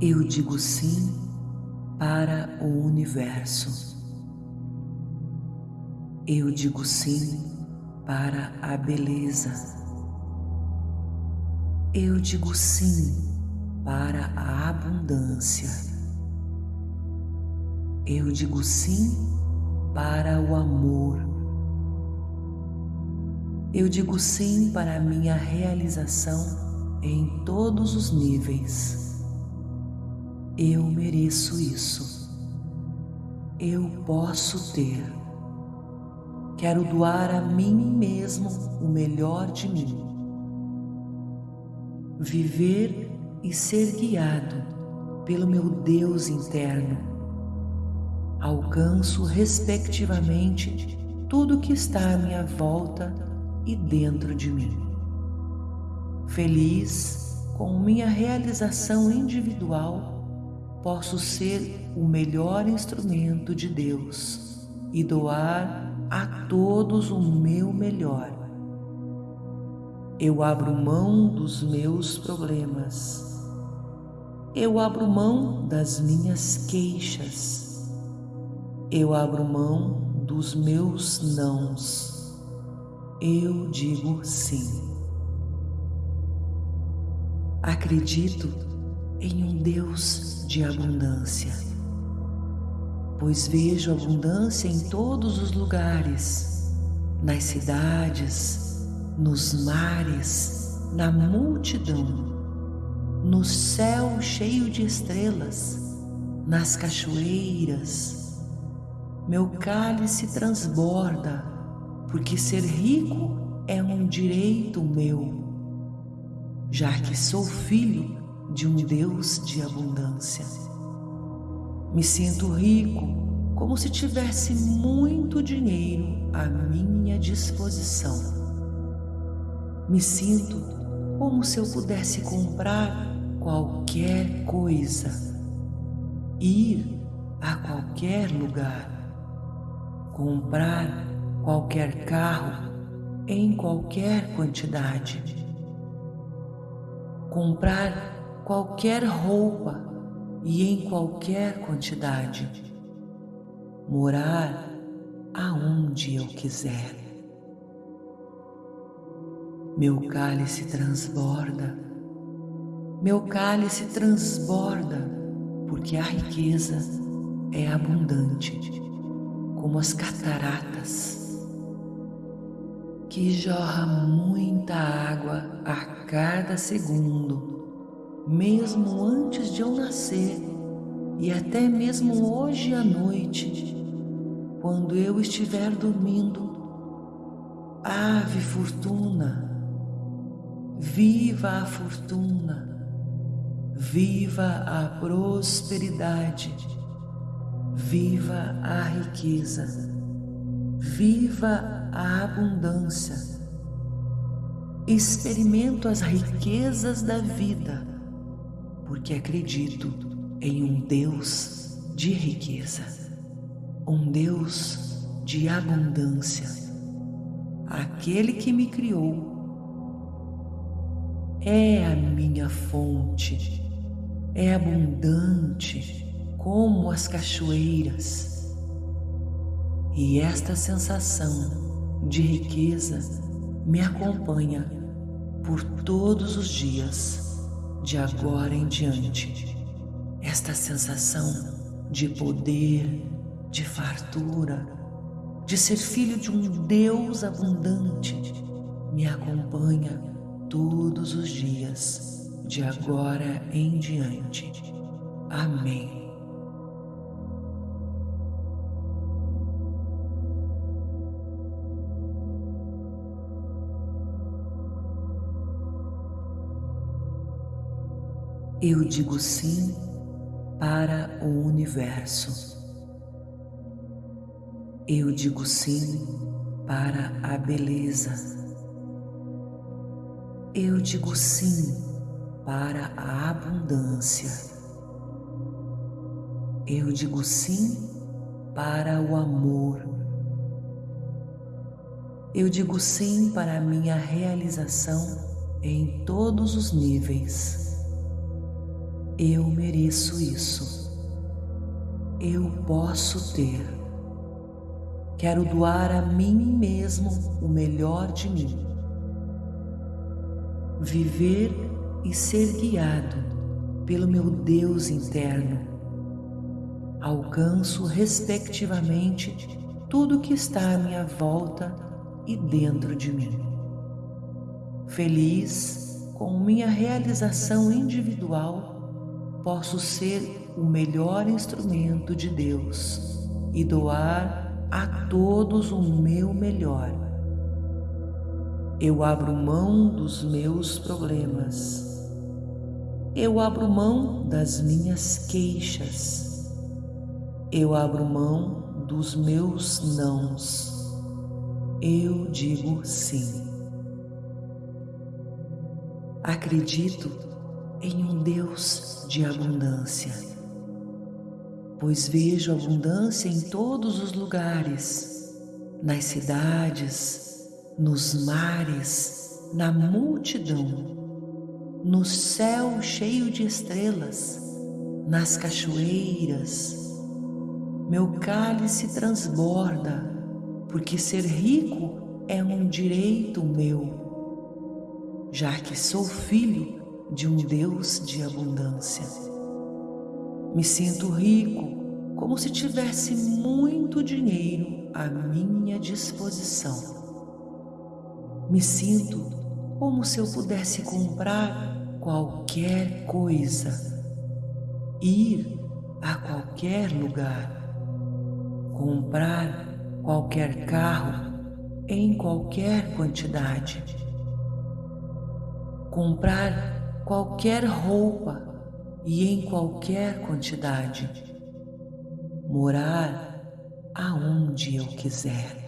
Eu digo sim para o universo. Eu digo sim para a beleza. Eu digo sim para a abundância. Eu digo sim para o amor. Eu digo sim para a minha realização em todos os níveis. Eu mereço isso. Eu posso ter. Quero doar a mim mesmo o melhor de mim. Viver e ser guiado pelo meu Deus interno. Alcanço respectivamente tudo que está à minha volta e dentro de mim. Feliz com minha realização individual, posso ser o melhor instrumento de Deus e doar a todos o meu melhor. Eu abro mão dos meus problemas. Eu abro mão das minhas queixas. Eu abro mão dos meus nãos. Eu digo sim. Acredito em um Deus de abundância pois vejo abundância em todos os lugares, nas cidades, nos mares, na multidão, no céu cheio de estrelas, nas cachoeiras. Meu cálice transborda, porque ser rico é um direito meu, já que sou filho de um Deus de abundância. Me sinto rico, como se tivesse muito dinheiro à minha disposição. Me sinto como se eu pudesse comprar qualquer coisa, ir a qualquer lugar, comprar qualquer carro em qualquer quantidade, comprar qualquer roupa e em qualquer quantidade, morar aonde eu quiser. Meu cálice transborda, meu cálice transborda, porque a riqueza é abundante, como as cataratas, que jorra muita água a cada segundo mesmo antes de eu nascer e até mesmo hoje à noite, quando eu estiver dormindo. Ave fortuna, viva a fortuna, viva a prosperidade, viva a riqueza, viva a abundância. Experimento as riquezas da vida porque acredito em um Deus de riqueza, um Deus de abundância, aquele que me criou. É a minha fonte, é abundante como as cachoeiras. E esta sensação de riqueza me acompanha por todos os dias de agora em diante, esta sensação de poder, de fartura, de ser filho de um Deus abundante, me acompanha todos os dias, de agora em diante. Amém. Eu digo sim para o universo. Eu digo sim para a beleza. Eu digo sim para a abundância. Eu digo sim para o amor. Eu digo sim para a minha realização em todos os níveis. Eu mereço isso. Eu posso ter. Quero doar a mim mesmo o melhor de mim. Viver e ser guiado pelo meu Deus interno. Alcanço respectivamente tudo que está à minha volta e dentro de mim. Feliz com minha realização individual, posso ser o melhor instrumento de Deus e doar a todos o meu melhor. Eu abro mão dos meus problemas. Eu abro mão das minhas queixas. Eu abro mão dos meus nãos eu digo sim. Acredito em um Deus de abundância, pois vejo abundância em todos os lugares, nas cidades, nos mares, na multidão, no céu cheio de estrelas, nas cachoeiras. Meu cálice transborda porque ser rico é um direito meu, já que sou filho de um Deus de abundância. Me sinto rico como se tivesse muito dinheiro à minha disposição. Me sinto como se eu pudesse comprar qualquer coisa, ir a qualquer lugar, comprar qualquer carro em qualquer quantidade, comprar qualquer roupa e em qualquer quantidade, morar aonde eu quiser.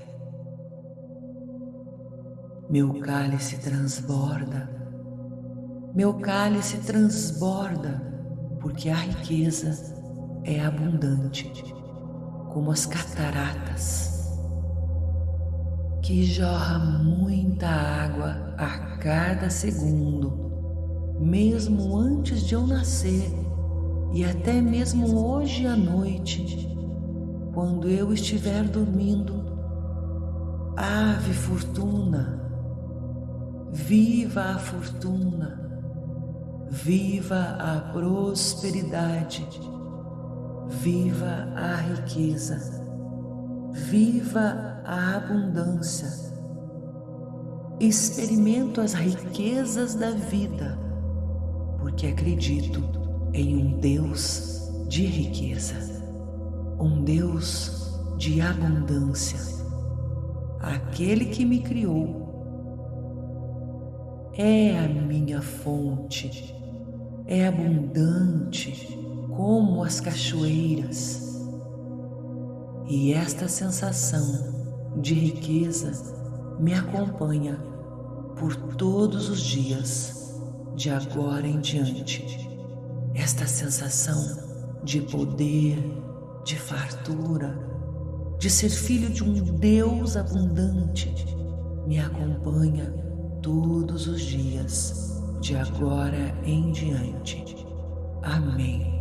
Meu cálice transborda, meu cálice transborda, porque a riqueza é abundante, como as cataratas que jorra muita água a cada segundo, mesmo antes de eu nascer e até mesmo hoje à noite, quando eu estiver dormindo. Ave fortuna, viva a fortuna, viva a prosperidade, viva a riqueza, viva a abundância. Experimento as riquezas da vida, porque acredito em um Deus de riqueza, um Deus de abundância, aquele que me criou. É a minha fonte, é abundante como as cachoeiras. E esta sensação de riqueza me acompanha por todos os dias, de agora em diante. Esta sensação de poder, de fartura, de ser filho de um Deus abundante, me acompanha todos os dias, de agora em diante. Amém.